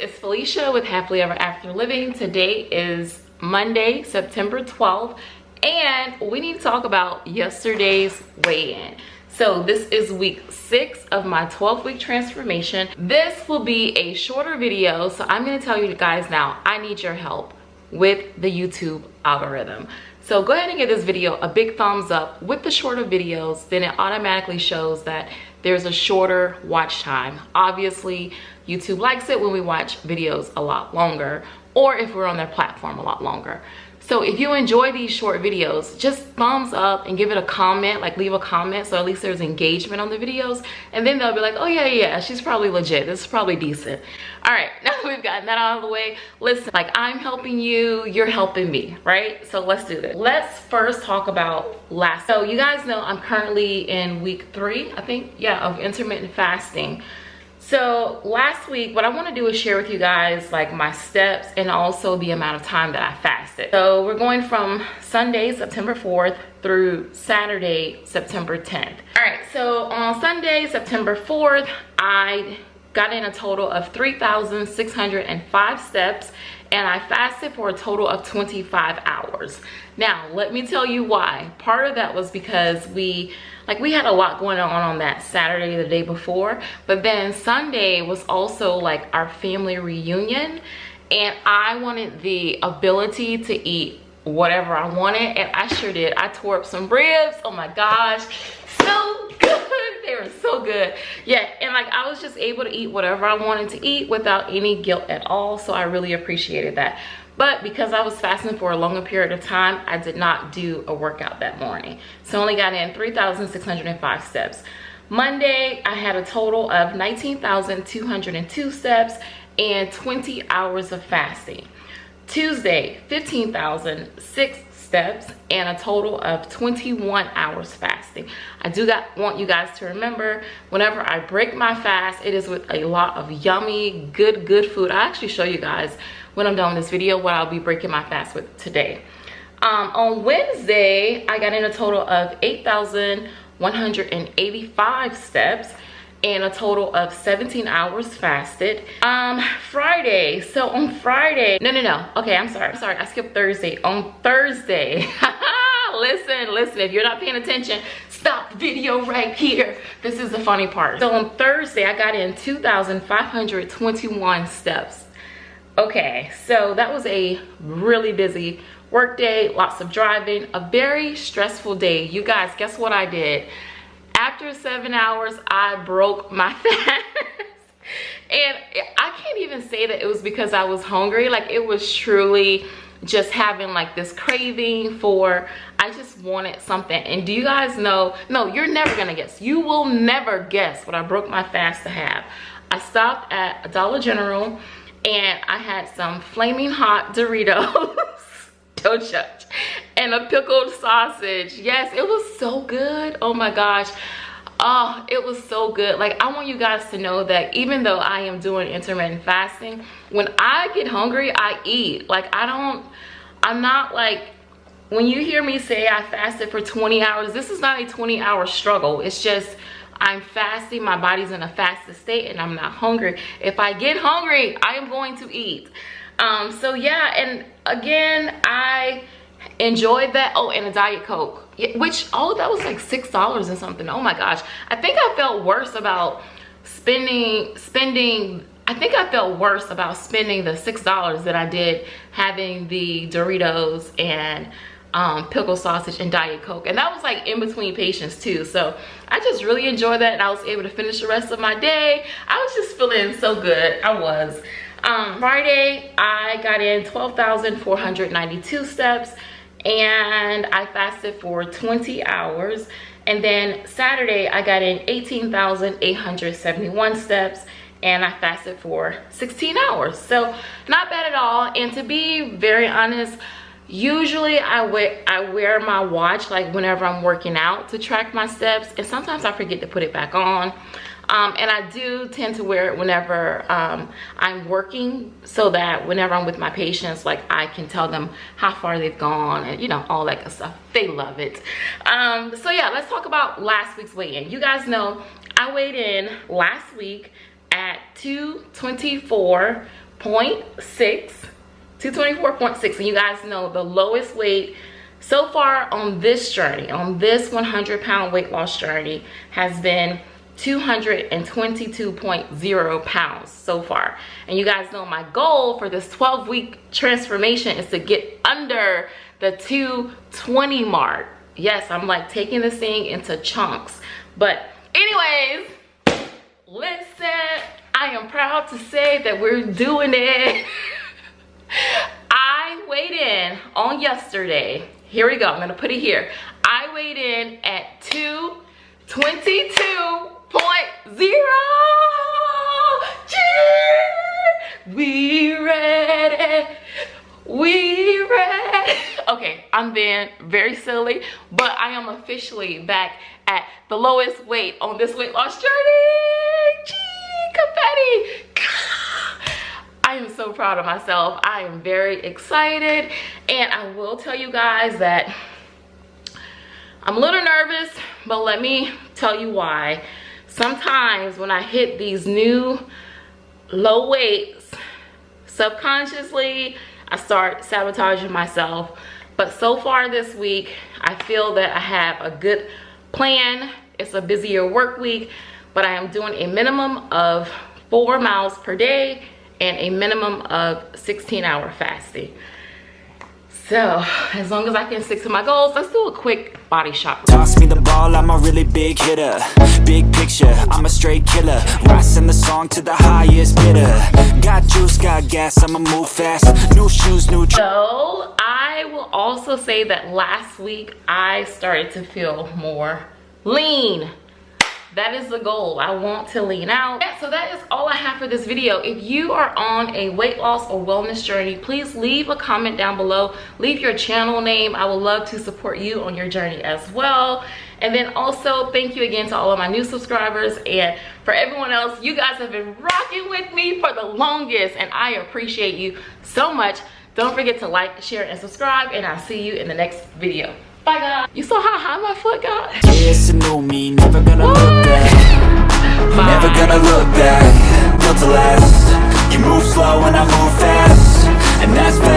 it's Felicia with Happily Ever After Living. Today is Monday, September 12th, and we need to talk about yesterday's weigh-in. So this is week six of my 12 week transformation. This will be a shorter video, so I'm gonna tell you guys now, I need your help with the YouTube algorithm. So go ahead and give this video a big thumbs up with the shorter videos, then it automatically shows that there's a shorter watch time. Obviously, YouTube likes it when we watch videos a lot longer or if we're on their platform a lot longer. So if you enjoy these short videos, just thumbs up and give it a comment, like leave a comment so at least there's engagement on the videos. And then they'll be like, oh yeah, yeah, she's probably legit. This is probably decent. All right, now we've gotten that out of the way. Listen, like I'm helping you, you're helping me, right? So let's do this. Let's first talk about last. So you guys know I'm currently in week three, I think, yeah, of intermittent fasting so last week what i want to do is share with you guys like my steps and also the amount of time that i fasted. So we're going from sunday september 4th through saturday september 10th all right so on sunday september 4th i got in a total of 3,605 steps and I fasted for a total of 25 hours. Now, let me tell you why. Part of that was because we, like we had a lot going on on that Saturday, the day before, but then Sunday was also like our family reunion and I wanted the ability to eat whatever I wanted and I sure did. I tore up some ribs, oh my gosh, so so good. Yeah and like i was just able to eat whatever i wanted to eat without any guilt at all so i really appreciated that. But because i was fasting for a longer period of time i did not do a workout that morning. So I only got in 3605 steps. Monday i had a total of 19202 steps and 20 hours of fasting. Tuesday 15006 steps and a total of 21 hours fasting. I do got want you guys to remember whenever i break my fast it is with a lot of yummy good good food. I actually show you guys when i'm done with this video what i'll be breaking my fast with today. Um, on wednesday i got in a total of 8185 steps and a total of 17 hours fasted. Um friday. So on friday no no no. Okay i'm sorry. I'm sorry. I skipped thursday. On thursday. Listen listen. If you're not paying attention stop the video right here. This is the funny part. So on thursday i got in 2521 steps. Okay so that was a really busy work day lots of driving a very stressful day. You guys guess what i did after seven hours i broke my fast. And i can't even say that it was because i was hungry. Like it was truly just having like this craving for i just wanted something. And do you guys know? No you're never gonna guess. You will never guess what i broke my fast to have. I stopped at a dollar general and i had some flaming hot doritos. Don't judge and a pickled sausage. Yes it was so good. Oh my gosh. Oh it was so good. Like i want you guys to know that even though i am doing intermittent fasting when i get hungry i eat. Like i don't i'm not like when you hear me say i fasted for 20 hours this is not a 20 hour struggle. It's just i'm fasting. My body's in a fasted state and i'm not hungry. If i get hungry i am going to eat. Um so yeah and again i enjoyed that. Oh and a diet coke. Which all of that was like six dollars and something. Oh my gosh. I think i felt worse about spending spending i think i felt worse about spending the six dollars that i did having the doritos and um, pickle sausage and diet coke. And that was like in between patients too. So i just really enjoyed that and i was able to finish the rest of my day. I was just feeling so good. I was um, friday i got in 12,492 steps and I fasted for 20 hours. And then Saturday, I got in 18,871 steps and I fasted for 16 hours. So not bad at all. And to be very honest, usually I I wear my watch like whenever I'm working out to track my steps. And sometimes I forget to put it back on. Um, and I do tend to wear it whenever um, I'm working so that whenever I'm with my patients, like I can tell them how far they've gone and you know, all that good stuff. They love it. Um, so yeah, let's talk about last week's weigh-in. You guys know I weighed in last week at 224.6 224.6 and you guys know the lowest weight so far on this journey on this 100 pound weight loss journey has been 222.0 pounds so far. And you guys know my goal for this 12 week transformation is to get under the 220 mark. Yes i'm like taking this thing into chunks. But anyways listen i am proud to say that we're doing it. I weighed in on yesterday. Here we go. I'm gonna put it here. I weighed in at 222 point zero. We ready. We ready. Okay, I'm being very silly, but I am officially back at the lowest weight on this weight loss journey. Gee, confetti. I am so proud of myself. I am very excited. And I will tell you guys that I'm a little nervous, but let me tell you why sometimes when I hit these new low weights, subconsciously, I start sabotaging myself. But so far this week, I feel that I have a good plan. It's a busier work week, but I am doing a minimum of four miles per day and a minimum of 16 hour fasting. So, as long as I can stick to my goals, let's do a quick body shot. Toss me the ball, I'm a really big hitter. Big picture, I'm a straight killer. Rising the song to the highest bidder. Got juice, got gas, I'ma move fast. New shoes, new... So, I will also say that last week, I started to feel more lean that is the goal. I want to lean out. Yeah, so that is all i have for this video. If you are on a weight loss or wellness journey please leave a comment down below. Leave your channel name. I would love to support you on your journey as well. And then also thank you again to all of my new subscribers. And for everyone else you guys have been rocking with me for the longest and i appreciate you so much. Don't forget to like share and subscribe and i'll see you in the next video Bye, guys. You saw how high my foot got? It's a me, never gonna what? look back. Bye. Never gonna look back. Built to last. You move slow and I move fast, and that's fast.